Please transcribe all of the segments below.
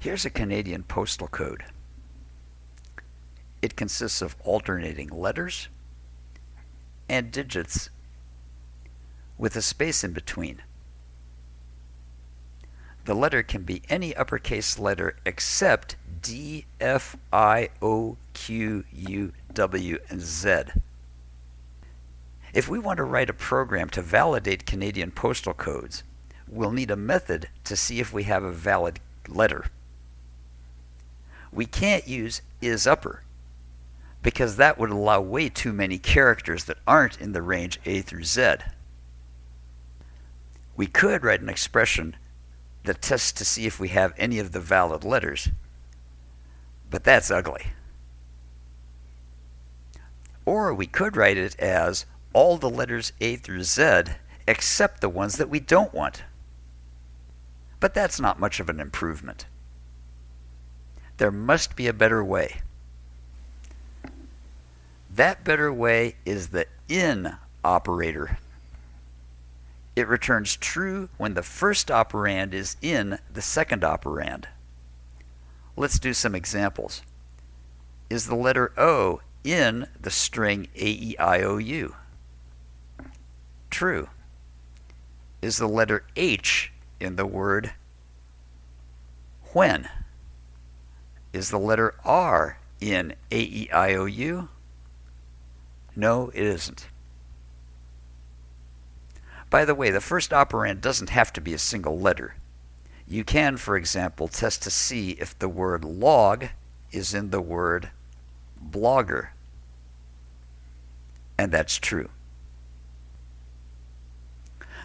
Here's a Canadian postal code. It consists of alternating letters and digits with a space in between. The letter can be any uppercase letter except D, F, I, O, Q, U, W, and Z. If we want to write a program to validate Canadian postal codes, we'll need a method to see if we have a valid letter. We can't use is upper because that would allow way too many characters that aren't in the range A through Z. We could write an expression that tests to see if we have any of the valid letters, but that's ugly. Or we could write it as all the letters A through Z except the ones that we don't want. But that's not much of an improvement. There must be a better way. That better way is the in operator. It returns true when the first operand is in the second operand. Let's do some examples. Is the letter O in the string A-E-I-O-U? True. Is the letter H in the word when? Is the letter R in A-E-I-O-U? No, it isn't. By the way, the first operand doesn't have to be a single letter. You can, for example, test to see if the word log is in the word blogger. And that's true.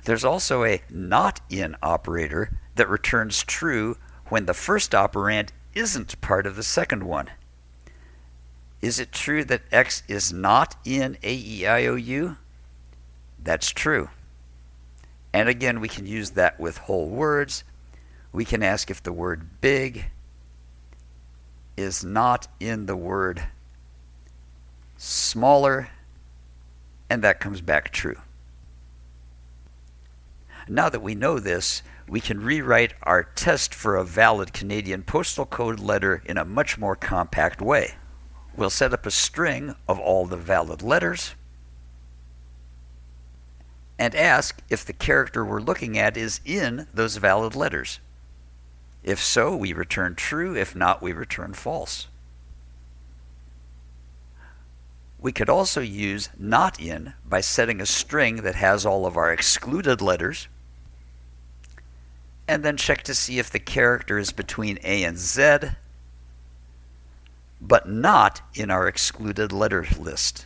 There's also a not in operator that returns true when the first operand isn't part of the second one. Is it true that X is not in AEIOU? That's true. And again, we can use that with whole words. We can ask if the word big is not in the word smaller, and that comes back true. Now that we know this, we can rewrite our test for a valid Canadian postal code letter in a much more compact way. We'll set up a string of all the valid letters and ask if the character we're looking at is in those valid letters. If so, we return true. If not, we return false. We could also use not in by setting a string that has all of our excluded letters and then check to see if the character is between A and Z but not in our excluded letter list.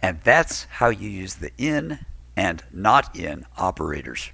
And that's how you use the in and not in operators.